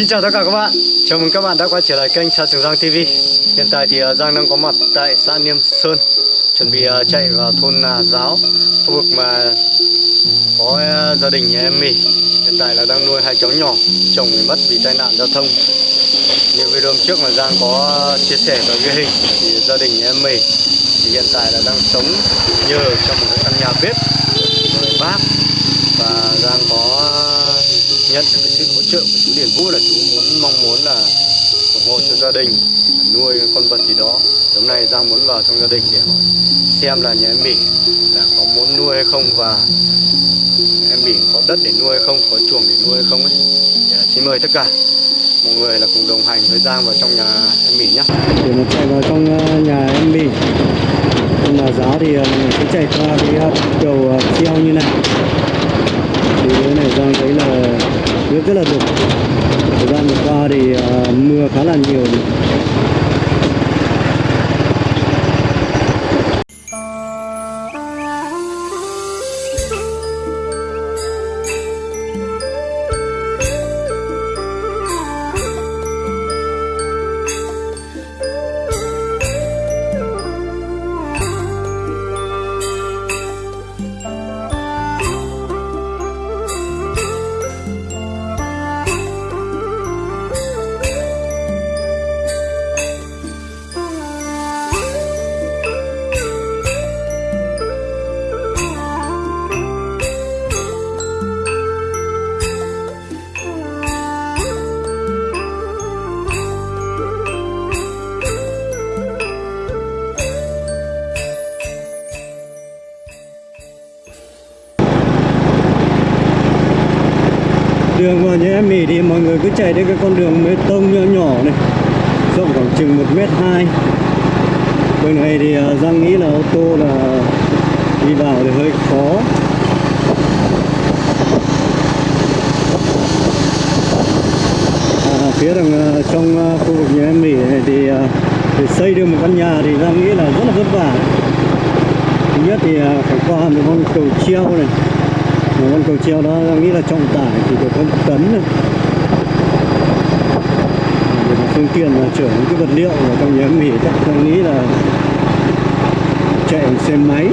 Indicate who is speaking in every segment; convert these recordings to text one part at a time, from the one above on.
Speaker 1: Xin chào tất cả các bạn. Chào mừng các bạn đã quay trở lại kênh Sa Trường Giang TV Hiện tại thì à, Giang đang có mặt tại xã Niêm Sơn, Chuẩn bị à, chạy vào thôn Nà Giáo, Khu vực mà có à, gia đình nhà em mì Hiện tại là đang nuôi hai cháu nhỏ, Chồng bị mất vì tai nạn giao thông. Như video trước mà Giang có chia sẻ và ghi hình Thì gia đình nhà em mì Thì hiện tại là đang sống nhờ trong một cái căn nhà bếp Với bác. Và Giang có nhận được cái sự hỗ trợ của chú Điền Vũ là chú muốn, mong muốn là ủng hộ cho gia đình, nuôi con vật gì đó. Hôm nay Giang muốn vào trong gia đình để hỏi xem là nhà em Bỉ là có muốn nuôi hay không và em Bỉ có đất để nuôi hay không, có chuồng để nuôi hay không ấy. Để à, xin mời tất cả mọi người là cùng đồng hành với Giang vào trong nhà em Bỉ nhé. Để mà chạy vào trong à, nhà em Bỉ. Trong giá thì à, mình sẽ chạy qua cái đầu treo như này thì cái Giang thấy là nước rất là đục thời gian vừa qua thì uh, mưa khá là nhiều. Chạy đến cái con đường bê tông nhỏ nhỏ này. Rộng khoảng chừng một mét hai. Bên này thì à, Giang nghĩ là ô tô là đi vào thì hơi khó. À, phía đằng à, trong à, khu vực nhà em mỹ này thì để xây được một căn nhà thì Giang nghĩ là rất là vất vả. Thứ nhất thì phải qua một con cầu treo này. Một con cầu treo đó giang nghĩ là trọng tải thì được có tấn này phương tiện là chở những cái vật liệu vào trong nhà nghỉ chắc tôi nghĩ là chạy bằng xe máy.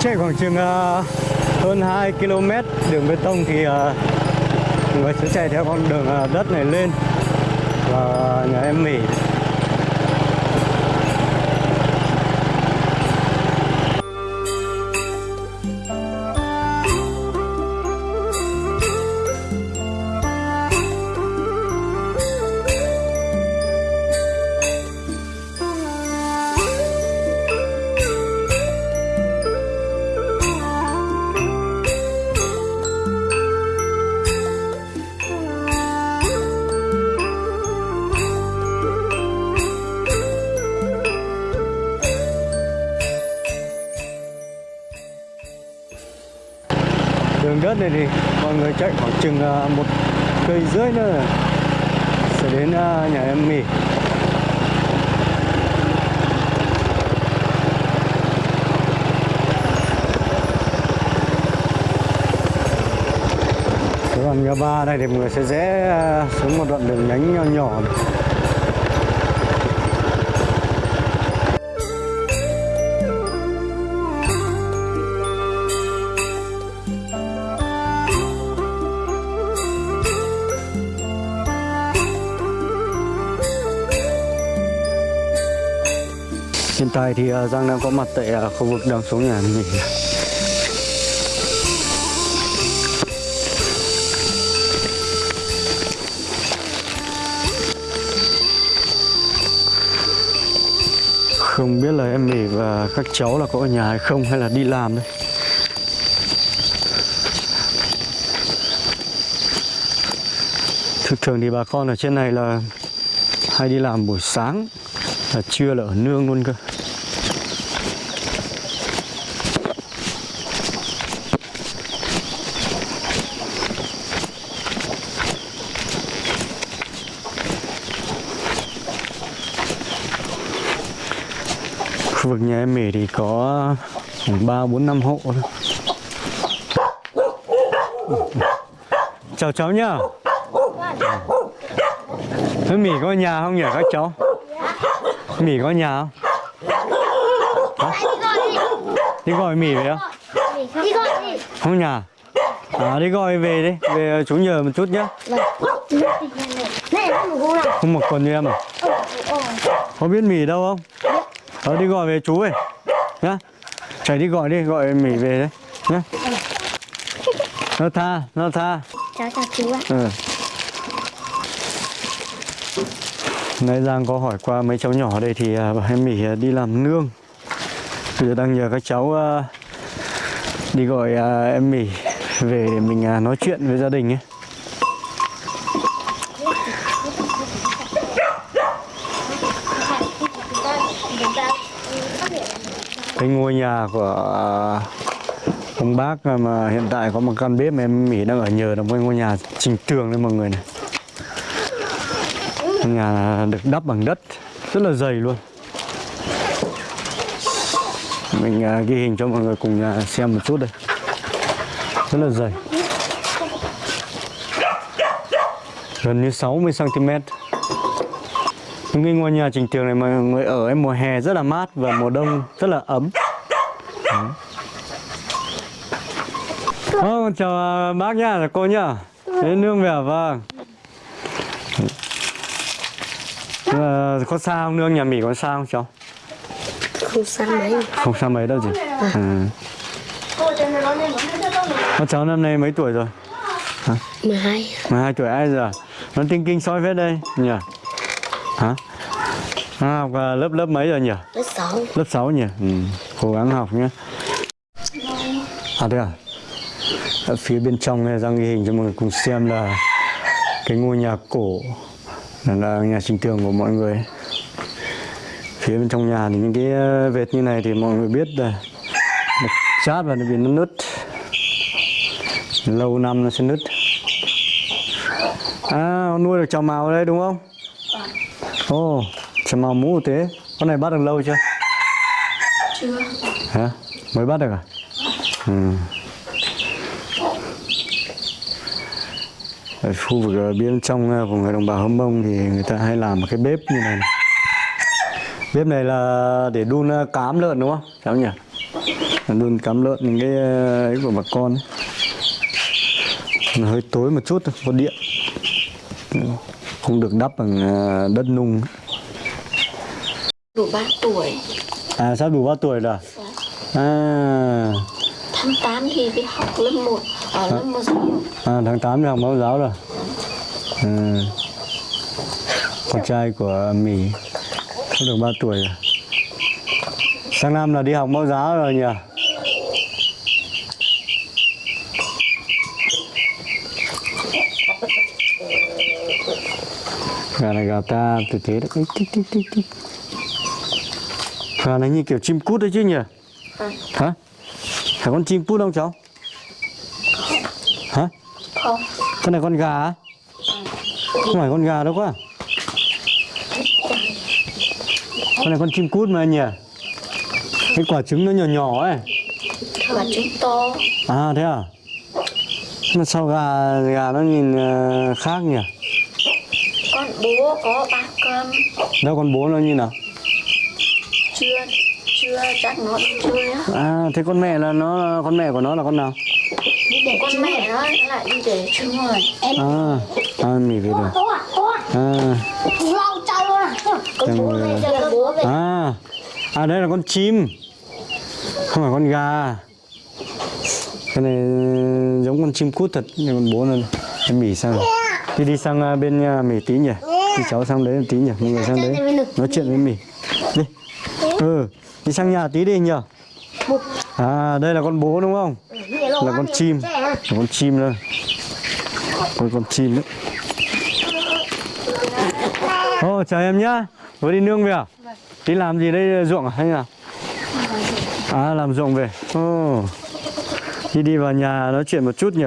Speaker 1: Chạy khoảng chừng uh, hơn 2 km đường bê tông thì uh, người sẽ chạy theo con đường uh, đất này lên và nhà em mì này thì mọi người chạy khoảng chừng à, một cây rưỡi nữa sẽ đến à, nhà em mì còn nhà ba đây thì mọi người sẽ rẽ à, xuống một đoạn đường nhánh nhỏ nhỏ. Hiện tại thì ờ, Giang đang có mặt tại ờ, khu vực đầm số nhà nghỉ Không biết là em Mỹ và các cháu là có ở nhà hay không, hay là đi làm đây? Thực thường thì bà con ở trên này là hay đi làm buổi sáng, là trưa là ở nương luôn cơ. Khu vực nhà em Mỹ thì có khoảng 3, 4, 5 hộ thôi. Chào cháu nhá Thế Mỹ có nhà không nhỉ các cháu? Mỹ có nhà không? Đi gọi Mỹ về không?
Speaker 2: đi gọi đi
Speaker 1: Không nhà À đi gọi về đi Về chú nhờ một chút nhá
Speaker 2: một nào
Speaker 1: Không mặc quần như em à? Có biết Mỹ đâu không? Ờ đi gọi về chú ấy Nhá. Chạy đi gọi đi, gọi Mỹ về đấy. Nhá. Nó tha, nó tha.
Speaker 2: Chào chào chú ạ.
Speaker 1: Ừ. Nãy Giang có hỏi qua mấy cháu nhỏ đây thì à, bảo em Mỹ à, đi làm nương. Bây giờ đang nhờ các cháu à, đi gọi em Mỹ về để mình nói chuyện với gia đình ấy Cái ngôi nhà của à, ông bác mà hiện tại có một căn bếp mà em Mỹ đang ở nhờ là một ngôi nhà trình tường đấy mọi người này. Ngôi nhà được đắp bằng đất, rất là dày luôn. Mình à, ghi hình cho mọi người cùng nhà xem một chút đây. Rất là dày. Gần như 60 cm cái ngôi nhà trình tường này mọi người ở ấy, mùa hè rất là mát và mùa đông rất là ấm Vâng, chào à, bác nhá, cô nhá. Đến nương về à? vâng. À, có sao không nương nhà Mỹ có sao không cháu?
Speaker 2: không sao mấy
Speaker 1: Không sao mấy đâu chị. À. Con cháu năm nay mấy tuổi rồi?
Speaker 2: 12
Speaker 1: 12 tuổi ai giờ? Nó tinh kinh soi phết đây nhỉ? Hả? À, học lớp lớp mấy rồi nhỉ?
Speaker 2: lớp 6
Speaker 1: Lớp 6 nhỉ? Ừ. Cố gắng học nhé. À đây à? Ở phía bên trong này Giang ghi hình cho mọi người cùng xem là cái ngôi nhà cổ là, là nhà trình tường của mọi người. Phía bên trong nhà thì những cái ờ, vệt như này thì mọi người biết là nó chát và nó bị nó nứt. Lâu năm nó sẽ nứt. À, nuôi được chào màu ở đây đúng không? Ồ, chào màu mũ thế. Con này bắt được lâu chưa?
Speaker 2: chưa
Speaker 1: Hả? Mới bắt được à? Ừ. Ở khu vực ở bên trong ờ, của người đồng bào Hâm Mông thì người ta hay làm một cái bếp như này, này. Bếp này là để đun ờ, cám lợn đúng không? Cháu nhỉ? Đun cám lợn những cái ờ, ấy của bà con ấy. Nó hơi tối một chút thôi, có điện. Không được đắp bằng ờ, đất nung.
Speaker 2: đủ 3 tuổi
Speaker 1: À sắp đủ bao tuổi rồi à? À,
Speaker 2: tháng 8 thì đi học lớp 1 ở lớp 1
Speaker 1: À, tháng 8 thì học mẫu giáo rồi. Ừ. Con trai của Mỹ có được 3 tuổi rồi. Sang năm là đi học mẫu giáo rồi nhỉ? Gà này gà ta từ thế đấy. Tích, tích, tích, tích. Gà này như kiểu chim cút đấy chứ nhỉ? Hả? Phải con chim cút không cháu? Hả?
Speaker 2: không
Speaker 1: Con này con gà á? Không phải con gà đâu quá Con này con chim cút mà anh nhỉ? Cái quả trứng nó nhỏ nhỏ ấy
Speaker 2: và chúng to
Speaker 1: À thế à? Mà sao gà gà nó nhìn ờ, khác nhỉ?
Speaker 2: Con bố có ba cơm
Speaker 1: Đâu con bố nó như nào?
Speaker 2: chưa chưa chắc nó đi chơi á
Speaker 1: À thế con mẹ là nó con mẹ của nó là con nào?
Speaker 2: đi để con mẹ nó lại đi để chung rồi em
Speaker 1: À, à mỉ về rồi.
Speaker 2: à à
Speaker 1: À,
Speaker 2: lâu chơi luôn à con bố về giờ bố về
Speaker 1: à, à đây là con chim, không phải con gà. Cái này ờ, giống con chim cút thật, nhưng con bố nó em mỉ sang rồi. Đi đi sang ờ, bên nhà mỉ tí nhỉ? Thì cháu sang đấy tí nhỉ? Mọi người sang đấy nói chuyện với mì Đi. Ừ, đi sang nhà tí đi nhỉ? À đây là con bố đúng không? Là con chim, là con chim đây. Con con chim đấy. ô chào em nhá Vừa đi nương về à? Đi làm gì đây ruộng à hay là À làm ruộng về ô Đi đi vào nhà nói chuyện một chút nhỉ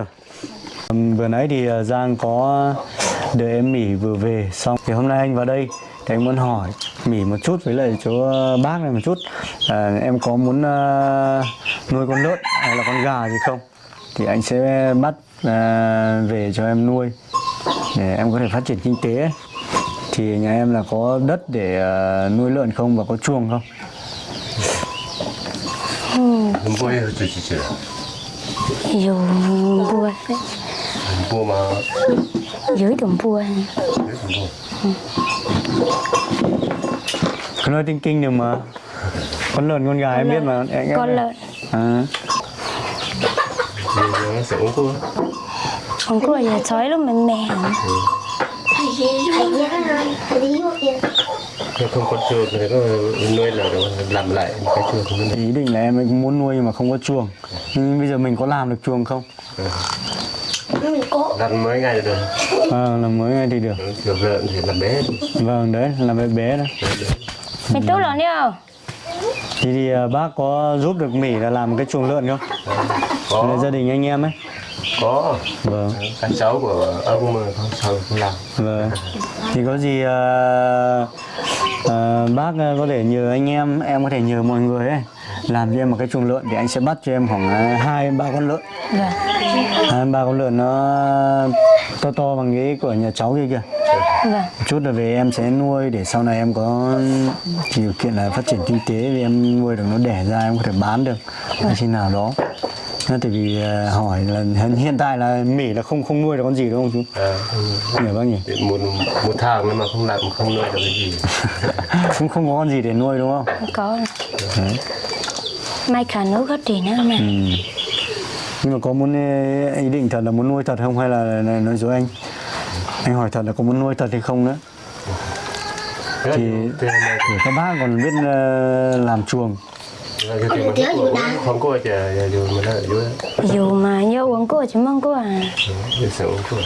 Speaker 1: Vừa nãy thì à, Giang có đợi em Mỹ vừa về xong. Thì hôm nay anh vào đây thì anh muốn hỏi mỉ một chút với lại chỗ bác này một chút. À, em có muốn à, nuôi con lợn hay là con gà gì không? Thì anh sẽ bắt à, về cho em nuôi để em có thể phát triển kinh tế. Ấy. thì nhà em là có đất để à, nuôi lợn không và có chuồng không?
Speaker 3: Mua mua mà.
Speaker 2: Dưới đồng bùa
Speaker 1: cứ nói tinh kinh được mà. Con lợn con gà em biết mà. em, em-
Speaker 2: con lợn.
Speaker 1: À,
Speaker 3: nó sẽ uống thuốc.
Speaker 2: Không có giờ sói lúc mình mè
Speaker 3: không có chuột thì có nuôi là làm lại cái nó
Speaker 1: ý định là em cũng muốn nuôi nhưng mà không có chuồng nhưng bây giờ mình có làm được chuồng không
Speaker 3: làm mấy ngày là được
Speaker 1: à, làm mới ngay thì được
Speaker 3: chuột lợn thì làm bé
Speaker 1: vâng đấy làm bé bé đó
Speaker 2: mình tốt lắm điêu
Speaker 1: thì, thì à, bác có giúp được mỉ là làm cái chuồng lợn không?
Speaker 3: Có.
Speaker 1: Là gia đình anh em ấy.
Speaker 3: Có.
Speaker 1: Vâng.
Speaker 3: Các cháu của ông mà không sao không làm.
Speaker 1: Vâng. Thì có gì à, à, bác có thể nhờ anh em em có thể nhờ mọi người ấy làm cho em một cái chuồng lợn thì anh sẽ bắt cho em khoảng à, hai ba con lợn.
Speaker 2: Vâng
Speaker 1: hai ba con lợn nó to to bằng cái của nhà cháu kia kìa.
Speaker 2: Vâng
Speaker 1: một chút là về em sẽ nuôi để sau này em có điều kiện là phát triển kinh tế vì em nuôi được nó đẻ ra em có thể bán được hay khi nào đó. Nên tại vì à, hỏi là hiện- tại là mỉ là không không nuôi được con gì đúng không chú?
Speaker 3: À,
Speaker 1: hiểu bác nhỉ.
Speaker 3: Thì một một tháng mà không làm không nuôi được cái gì.
Speaker 1: Cũng không có con gì để nuôi đúng không?
Speaker 2: Có.
Speaker 1: Đấy.
Speaker 2: Mai cả nước có tiền nữa mà
Speaker 1: ừ. nhưng mà có muốn ý định thật là muốn nuôi thật không? Hay là, nói dối anh? Anh hỏi thật là có muốn nuôi thật hay không nữa?
Speaker 3: Thì
Speaker 1: thì các bác còn biết làm chuồng.
Speaker 3: Dù mà
Speaker 2: nhớ uống cô chỉ mong cô à.
Speaker 3: Uống thuốc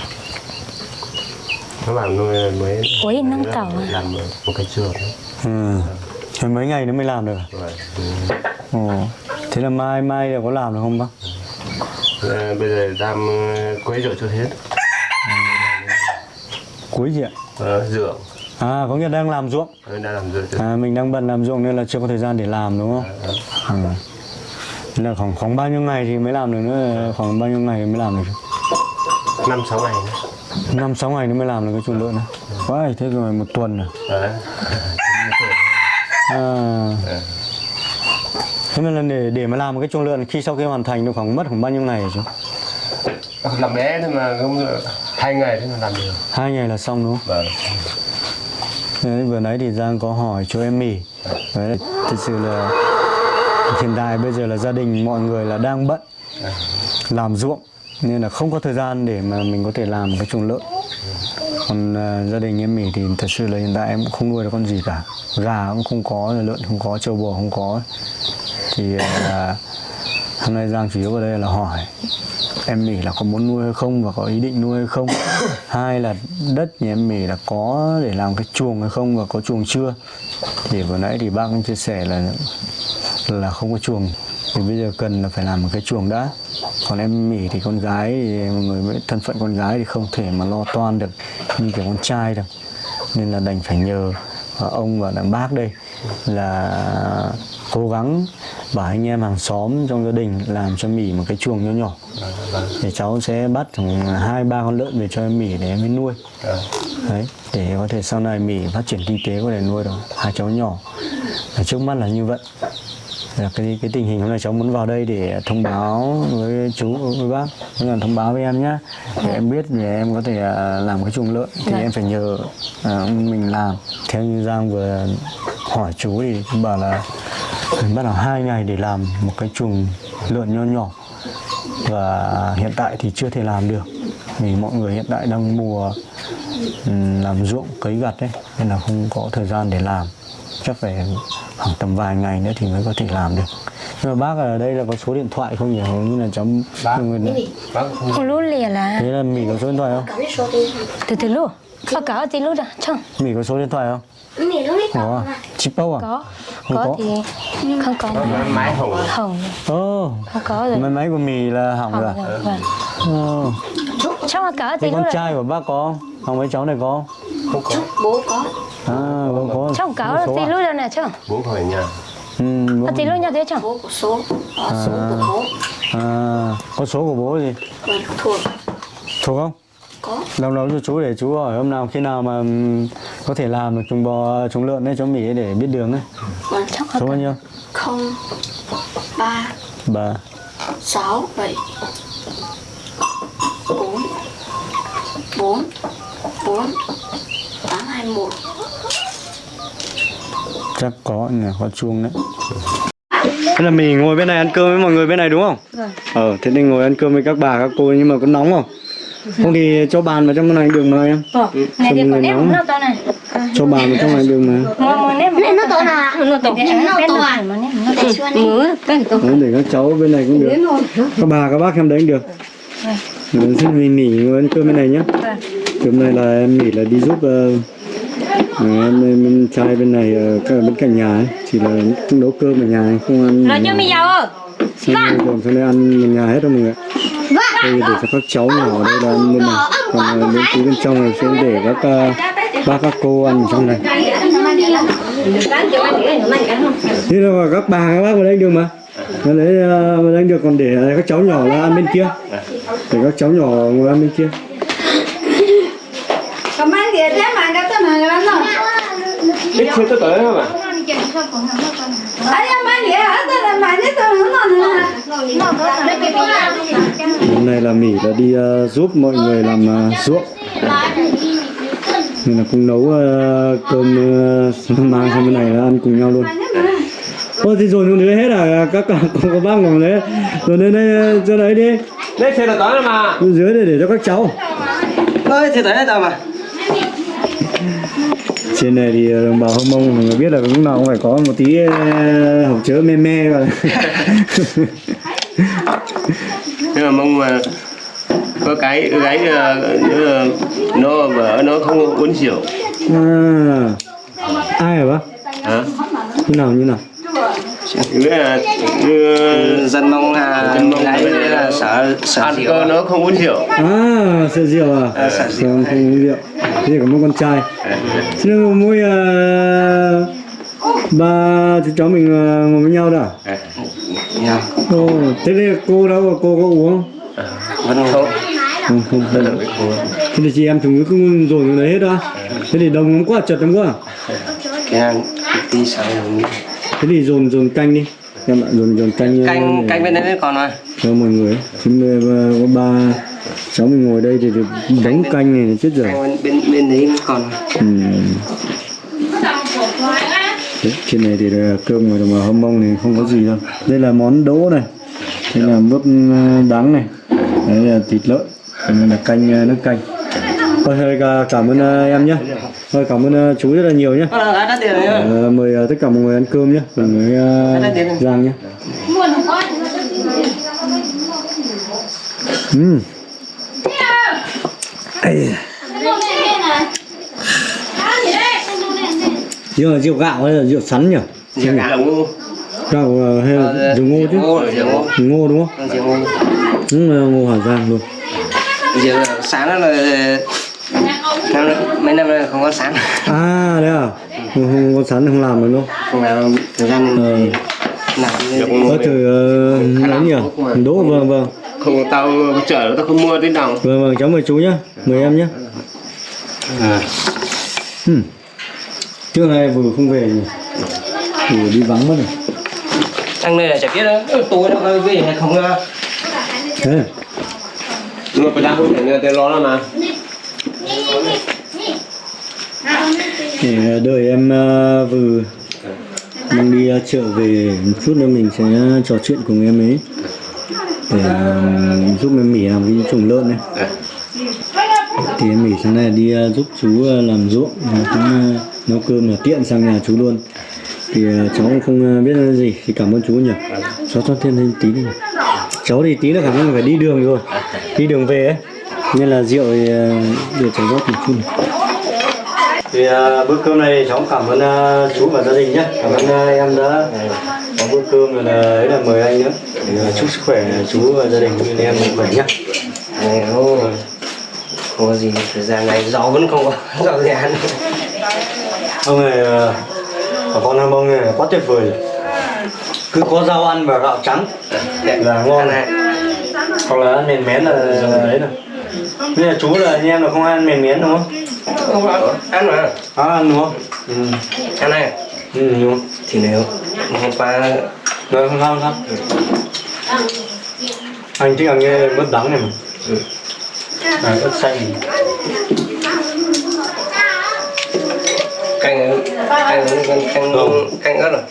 Speaker 3: nó làm nuôi mới
Speaker 2: Ui, nâng tàu à?
Speaker 3: làm một cái chuột
Speaker 1: ừ. Thế mấy ngày nữa mới làm được Ồ. thế là mai mai là có làm được không bác?
Speaker 3: Ờ, bây giờ đang quấy rượu cho hết.
Speaker 1: Cuối gì ạ?
Speaker 3: Ờ, rượu.
Speaker 1: À có nghĩa đang làm ruộng.
Speaker 3: Ờ, đang làm cho
Speaker 1: à, mình đang bận làm ruộng nên là chưa có thời gian để làm đúng không? Ừ. Thế là khoảng khoảng bao nhiêu ngày thì mới làm được nữa? Khoảng bao nhiêu ngày mới làm được?
Speaker 3: Năm sáu ngày nữa.
Speaker 1: Năm sáu ngày nữa mới làm được cái chuồng lợn này quá thế rồi một tuần rồi À. thế mà là để để mà làm một cái chuồng lợn khi sau khi hoàn thành được khoảng mất khoảng bao nhiêu ngày hả chú
Speaker 3: làm bé thôi mà không hai ngày thế mà làm được.
Speaker 1: Hai ngày là xong đúng không?
Speaker 3: Vâng.
Speaker 1: Đấy, vừa nãy thì Giang có hỏi cho em mì Đấy, thực sự là hiện tại bây giờ là gia đình mọi người là đang bận làm ruộng nên là không có thời gian để mà mình có thể làm một cái chuồng lợn còn à, gia đình em mì thì thật sự là hiện tại em cũng không nuôi được con gì cả. Gà cũng không có lợn không có trâu bò không có. Thì à, hôm nay Giang chủ yếu vào đây là hỏi em mỉ là có muốn nuôi hay không và có ý định nuôi hay không. Hai là đất nhà em mỉ là có để làm cái chuồng hay không và có chuồng chưa? Thì vừa nãy thì bác cũng chia sẻ là là không có chuồng thì bây giờ cần là phải làm một cái chuồng đã. Còn em mỉ thì con gái thì mọi người với thân phận con gái thì không thể mà lo toan được như kiểu con trai được nên là đành phải nhờ và ông và đàn bác đây là cố gắng bảo anh em hàng xóm trong gia đình làm cho mỉ một cái chuồng nhỏ nhỏ. Để cháu sẽ bắt khoảng hai, ba con lợn về cho em mỉ để em mới nuôi. Đấy, để có thể sau này mỉ phát triển kinh tế có thể nuôi được hai cháu nhỏ. Và trước mắt là như vậy là cái cái tình hình hôm nay cháu muốn vào đây để thông báo với chú với bác. Cũng là thông báo với em nhé để em biết để em có thể à, làm cái chuồng lợn thì
Speaker 2: Dạ.
Speaker 1: em phải nhờ à, mình làm. Theo như Giang vừa hỏi chú thì chú bảo là bắt đầu hai ngày để làm một cái chuồng lợn nho nhỏ. Và hiện tại thì chưa thể làm được vì mọi người hiện tại đang mùa ừm, làm ruộng cấy gặt đấy nên là không có thời gian để làm chắc phải khoảng tầm vài ngày nữa thì mới có thể làm được. Nhưng mà bác ở đây là có số điện thoại không nhỉ? Như là cháu
Speaker 3: Bác. không
Speaker 2: lú lìa là
Speaker 1: thế là mỉ có số điện thoại không?
Speaker 2: Từ từ luôn có cả gì luôn à chẳng
Speaker 1: mỉ có số điện thoại không? Có à? chip à?
Speaker 2: Có.
Speaker 1: Không
Speaker 2: có
Speaker 1: có.
Speaker 2: thì không có.
Speaker 3: Máy- máy hồng
Speaker 2: hồng.
Speaker 1: Ồ.
Speaker 2: Không có rồi.
Speaker 1: Máy máy của mì là hỏng rồi
Speaker 2: hồng
Speaker 1: à?
Speaker 2: rồi vâng
Speaker 1: Ồ.
Speaker 2: chắc là cả luôn
Speaker 1: con
Speaker 2: à
Speaker 1: trai của bác có không? Không mấy cháu này có không?
Speaker 3: Không có.
Speaker 2: Bố có
Speaker 1: à vâng có
Speaker 4: Chồng
Speaker 1: có
Speaker 4: cáo
Speaker 1: số
Speaker 4: tí
Speaker 1: à?
Speaker 4: lúc đâu nè chồng.
Speaker 3: Bố khỏi nhà.
Speaker 1: Ừ,
Speaker 4: Có
Speaker 1: vâng.
Speaker 4: tí lúc nhau thế chồng.
Speaker 2: Bố của số. Họ số của bố.
Speaker 1: À, có số của bố gì?
Speaker 2: Còn thuộc.
Speaker 1: Thuộc không?
Speaker 2: Có.
Speaker 1: Lâu lâu cho chú để chú hỏi hôm nào khi nào mà ừm, có thể làm được trùng bò trùng lợn ấy cho mỉ để biết đường ấy.
Speaker 2: Còn
Speaker 4: Chắc
Speaker 1: số bao nhiêu?
Speaker 2: không. Ba.
Speaker 1: Bà
Speaker 2: sáu bảy. Bốn. Bốn. Bốn. Tám hai một
Speaker 1: chắc có nhỉ có chuông đấy. Thế là mình ngồi bên này ăn cơm với mọi người bên này đúng không?
Speaker 4: Vâng.
Speaker 1: Ờ thế nên ngồi ăn cơm với các bà các cô nhưng mà có nóng không? Không thì cho bàn vào trong này đường mà em.
Speaker 4: Vâng Này thì nếp
Speaker 1: nóng.
Speaker 4: nó to này.
Speaker 1: Cho bàn vào trong này đường mà.
Speaker 2: Nó to nào?
Speaker 4: Nó to
Speaker 2: Nó to à?
Speaker 4: mà nếp nó
Speaker 2: để
Speaker 1: các cháu bên này cũng được. Các bà các bác em đấy cũng được. Mình xin mình nghỉ ngồi ăn cơm bên này nhé.
Speaker 4: Vâng.
Speaker 1: Cơm này là em nghỉ là đi giúp ờ, ờ, em, em trai bên này ờ, ở bên cạnh nhà ấy chỉ là không nấu cơm ở nhà ấy, không ăn
Speaker 4: cho mày giàu ơ
Speaker 1: xong rồi còn sang đây ăn ở nhà hết đâu mọi người ạ. đây để cho các cháu nhỏ ở đây là ăn bên này còn ờ, bên phía bên trong này sẽ để các ờ, bác các cô ăn ở trong này. Thế là các bà các bác vào đây được mà. Đấy ờ, vào đây được còn để các cháu nhỏ là ăn bên kia. Để các cháu nhỏ ngồi ăn bên kia
Speaker 3: biết chưa tới tới không ạ?
Speaker 1: Hôm nay là mỹ là đi ờ, giúp mọi người làm ờ, ruộng. Nên là cũng nấu ờ, cơm ờ, mang sang bên này là ăn cùng nhau luôn. Ôi thì rồi nữa hết à? Các con có, bác ngồi đấy. Rồi lên đây cho đấy đi.
Speaker 3: Đấy xe là tới mà.
Speaker 1: Bên dưới để để cho các cháu.
Speaker 3: Ơi thì tới đâu mà
Speaker 1: trên này thì đồng bào hâm mông người biết là lúc nào cũng phải có một tí ờ, hộp chứa me me vào
Speaker 3: nhưng mà mong mà có cái cái ờ, ờ, nó vợ nó không uống rượu
Speaker 1: à, ai hả bác?
Speaker 3: Hả?
Speaker 1: Như nào như nào
Speaker 3: là
Speaker 5: dân mong à
Speaker 3: Dân Mông
Speaker 5: gái
Speaker 3: là-
Speaker 5: là sợ sợ rượu.
Speaker 3: nó không uống rượu.
Speaker 1: À sợ rượu à?
Speaker 5: À, sợ rượu.
Speaker 1: không uống rượu. Thế có một con trai. Thế nên mà mỗi ờ, ba chú cháu mình ờ, ngồi với nhau đó à?
Speaker 5: nha
Speaker 1: Ồ, thế đây cô đâu cô có uống không?
Speaker 5: Vẫn không.
Speaker 1: Không không. Không thế thì chị em chúng cứ dồn vào đấy hết đó. Thế thì đông lắm quá chật lắm quá.
Speaker 5: Cái hàng tí sợ
Speaker 1: thế thì dồn dồn canh đi. Em ạ dồn dồn canh ờ,
Speaker 5: canh
Speaker 1: để
Speaker 5: canh bên đấy còn mà
Speaker 1: cho mọi người. Chúng ờ, có ba cháu mình ngồi đây thì được đóng canh này chết rồi.
Speaker 5: bên bên, bên đấy còn
Speaker 1: ừ. Đấy, trên này thì là cơm đồng bào hâm mông thì không có gì đâu. Đây là món đỗ này. Đây là mướp ờ, đắng này. Đấy là thịt lợn. Đây là canh ờ, nước canh Thôi, thôi cả- cảm ơn ờ, em nhé. Thôi cảm ơn ờ, chú rất là nhiều nhé.
Speaker 5: Ờ, là
Speaker 1: mời tất cả mọi người ăn cơm nhé. Với uh, Giang nhé. Ừ. Ây. rượu là rượu gạo hay là rượu sắn nhỉ?
Speaker 5: Rượu gạo
Speaker 1: gạo ờ, hay là rượu ngô chứ?
Speaker 5: ngô rượu ngô.
Speaker 1: Đúng không?
Speaker 5: Rượu ngô.
Speaker 1: Đúng là ngô hà giang luôn.
Speaker 5: Rượu sáng đó là năm mấy năm nay không có sáng
Speaker 1: à đấy à? Không, không có sắn không làm được đâu
Speaker 5: không? Làm thời gian
Speaker 1: ờ.
Speaker 5: làm
Speaker 1: có thử ấy nhỉ? đỗ vâng vâng.
Speaker 3: Không tao chở tao không mua tí nào.
Speaker 1: Vâng vâng cháu mời chú nhé mời em nhé
Speaker 3: à.
Speaker 1: hmm. trước nay vừa không về nhỉ? Vừa đi vắng mất rồi.
Speaker 5: Thằng này là chả biết đó tôi nó có về hay không à?
Speaker 1: thế
Speaker 3: phải đang không thể nghe tên nó là mà
Speaker 1: để ờ, đợi em uh, vừa mang đi uh, chợ về một chút nữa mình sẽ trò chuyện cùng em ấy. Để uh, giúp em mỉ làm cái trùng lợn này. Thì em mỉ sáng nay đi uh, giúp chú uh, làm ruộng. Và cũng uh, nấu cơm là tiện sang nhà chú luôn. Thì uh, cháu cũng không uh, biết là gì. Thì cảm ơn chú nhỉ. Cháu cho thêm thêm tí đi cháu thì tí là khả năng phải đi đường rồi. Đi đường về ấy nên là rượu thì uh, để cháu rót một này. thì uh, bữa cơm này cháu cảm ơn uh, chú và gia đình nhé cảm ơn uh, em đã có bữa cơm rồi là ấy là mời anh nữa. Thì, uh, chúc sức khỏe chú và gia đình như em mạnh khỏe nhé
Speaker 5: này không không có gì thời gian này gió vẫn không có gió gì ăn
Speaker 1: ông này ờ, bà con nam ông này quá tuyệt vời cứ có rau ăn và gạo trắng. Là ngon. Này. Hoặc là ăn mền mén là đấy rồi bây giờ chú là anh em là không ăn mền mén đúng không?
Speaker 5: Không ăn. Ăn mà
Speaker 1: à, ăn đúng không? Ừ.
Speaker 5: ăn này.
Speaker 1: Ừ đúng không?
Speaker 5: Thì nếu hôm qua
Speaker 1: rồi không sao không sao anh thích ăn cái mứt đắng này mà.
Speaker 5: Ừ.
Speaker 1: à, ớt xanh
Speaker 5: canh canh canh canh
Speaker 1: Ừ.
Speaker 5: canh ớt rồi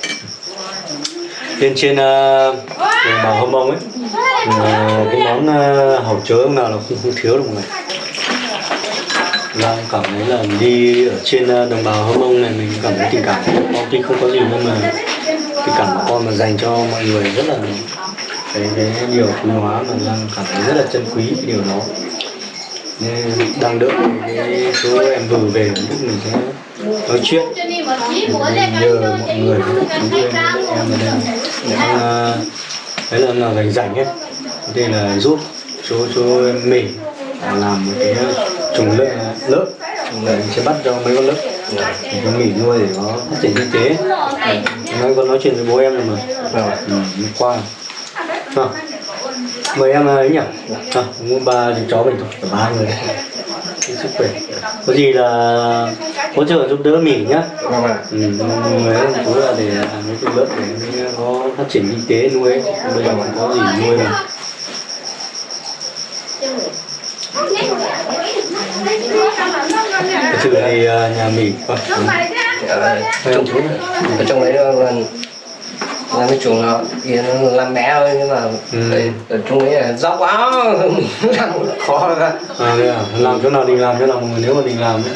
Speaker 1: trên trên ờ, uh, đồng bào hâm mông ấy. Uh, cái món uh, hàu chớ nào là không, không thiếu được mọi người. Giang cảm thấy là đi ở trên ờ, đồng bào hâm mông này mình cảm thấy tình cảm của con tuy không có gì nhưng mà tình cảm của con mà dành cho mọi người rất là cái cái điều quý hóa mà đang cảm thấy rất là chân quý cái điều đó. Nên đang đợi cái số em vừa về lúc mình sẽ nói chuyện. Nhờ mọi người cũng tôi em ở đây đang đấy là là rảnh rảnh ấy. Đây là giúp chú chú mình làm một cái ờ, trùng lợn ờ, lớp. Để mình sẽ bắt cho mấy con lớp. Để cho nghỉ nuôi để nó phát triển kinh tế. Dạ, nói con nói chuyện với bố em rồi mà.
Speaker 5: Rồi
Speaker 1: ừ, qua. À, mời em ờ, ấy nhỉ? Vâng, à, mua ba đứa chó mình thôi. Cả ba người. Chúc sức khỏe. Có gì là hỗ trợ giúp đỡ mỉ nhá.
Speaker 5: Vâng ạ.
Speaker 1: Ừ, chú là để cái trùng lớp để nó phát triển kinh tế nuôi. Bây giờ còn có gì nuôi mà. Thì à, nhà mỉ vâng,
Speaker 5: ở trong đấy là là là cái chuồng nó kia nó làm bé thôi nhưng mà
Speaker 1: Ừ.
Speaker 5: ở, trong đấy là dốc quá. Làm khó ra.
Speaker 1: À, đây à, làm chỗ nào định làm chỗ nào người nếu mà định làm ấy.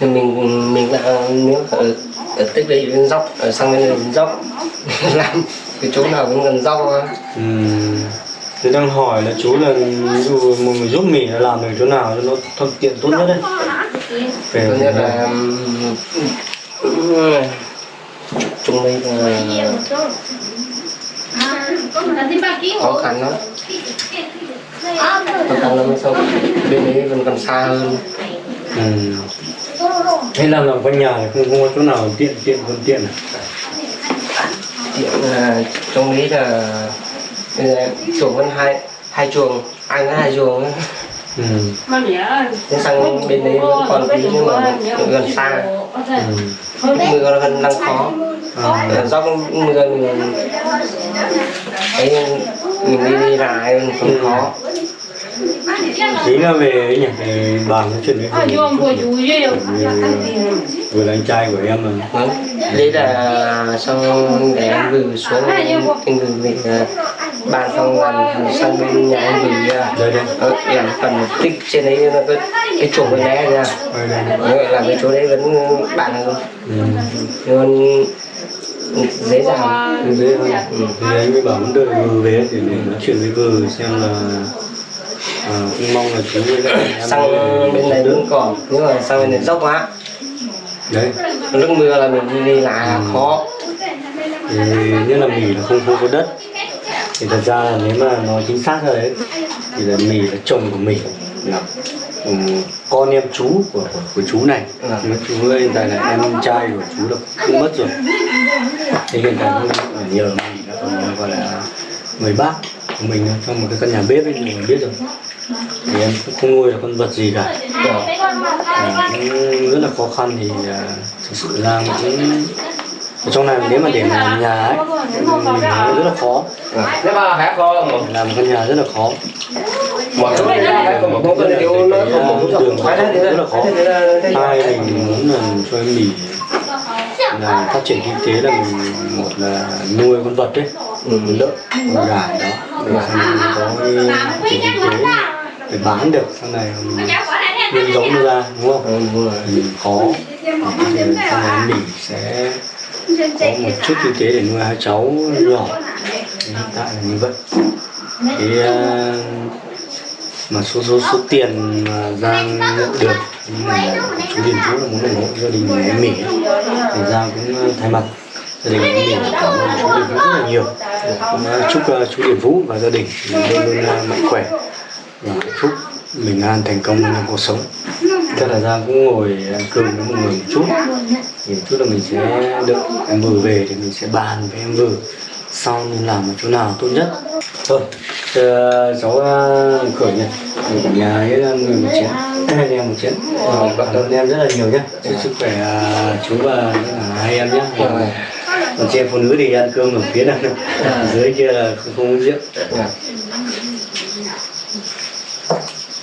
Speaker 5: thì mình mình là nếu ở ở tích đấy đến dốc ở sang bên này đến dốc. Làm cái chỗ nào cũng gần dốc thôi.
Speaker 1: Ừm, Tôi đang hỏi là chú là ví dụ một người giúp mình là làm được chỗ nào cho nó thuận tiện tốt nhất đấy. Về
Speaker 5: thứ nhất là trong đây là khó khăn lắm khó khăn lắm sao bên đấy vẫn còn xa hơn
Speaker 1: Ừm. Hay làm làm quanh nhà không, không có chỗ nào tiện tiện thuận tiện à?
Speaker 5: Tiện là trong đấy là là chuồng vẫn hai hai chuồng anh có hai chuồng. Thế sang bên đấy còn tí nhưng mà gần xa mưa nó vẫn đang khó
Speaker 1: À,
Speaker 5: Ờ, do mưa mình mình đi đi lại mình cũng khó
Speaker 1: Tí là về ấy nhỉ, về bàn nói chuyện với Hùng. Vừa là anh trai của em mà.
Speaker 5: Vâng. đấy là xong để em gửi xuống em gửi về ờ, bàn xong là sang bên nhà em gửi ờ,
Speaker 1: Đây đây.
Speaker 5: ờ, em phần tích trên đấy nó có cái chuồng bên đấy ra là cái chỗ đấy vẫn bạn hơn
Speaker 1: Ừm.
Speaker 5: Nhưng dễ dàng.
Speaker 1: Thế dễ hơn. Ừ. Thì anh mới bảo muốn đợi vừa về thì để nói chuyện với vừa xem là à, cũng mong là chú với lại em
Speaker 5: sang bên này vẫn còn nhưng mà sang bên này dốc quá.
Speaker 1: Đấy.
Speaker 5: Lúc mưa là mình đi là khó.
Speaker 1: Thì như là mì là không không có đất. Thì thật ra là nếu mà nói chính xác ra đấy thì là mì là chồng của mình. Là ừ, con em chú của, của, của chú này.
Speaker 5: Ừ.
Speaker 1: mà chú hiện tại là em trai của chú là cũng mất rồi. Thì hiện tại phải nhờ mì là còn gọi là người bác của mình trong một cái căn nhà bếp ấy mình biết rồi. Thì em cũng không nuôi được con vật gì cả. À, cũng rất là khó khăn thì à, thực sự ra cũng ở trong này nếu mà để mà làm nhà ấy mình rất là khó.
Speaker 5: Phải có một
Speaker 1: làm căn nhà rất là khó
Speaker 5: một có công cân tiêu nó không một
Speaker 1: đường
Speaker 5: thế
Speaker 1: rất là khó. Hai mình muốn là cho em mì. Là phát triển kinh tế là mình một là nuôi con vật đấy.
Speaker 5: Ừ.
Speaker 1: lợn con gà đó. Để mình có cái phát triển kinh tế để bán được sau này mình nhân giống ra đúng không?
Speaker 5: Ừ, rồi.
Speaker 1: thì khó. Sau này mình sẽ có một chút kinh tế để nuôi hai cháu nhỏ. Hiện tại là như vậy. Thì ờ, mà số số số tiền mà Giang nhận được nhưng mà chú Điền Vũ là muốn ủng hộ gia đình em Mỹ thì Giang cũng ờ, thay mặt gia đình em Mỹ cảm ơn chú Điền Vũ rất là nhiều. Cũng ờ, chúc ờ, chú Điền Vũ và gia đình luôn luôn mạnh khỏe và hạnh phúc bình an thành công trong cuộc sống. Chắc là Giang cũng ngồi cơm với mọi người một chút. Thì chút là mình sẽ đợi em vừa về thì mình sẽ bàn với em vừa sau nên làm ở chỗ nào tốt nhất. Thôi chờ cháu ờ, khởi nhỉ ở nhà ấy là người một chén anh em một Ờ, cảm ơn em rất là nhiều nhé chúc sức khỏe ờ, chú và hai em nhé còn chị em phụ nữ thì ăn cơm ở phía nào ở dưới kia là không, không uống rượu.
Speaker 5: Dạ.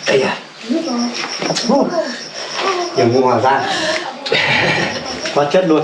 Speaker 1: Ây da. Nhiều mua hòa ra. Quá chất luôn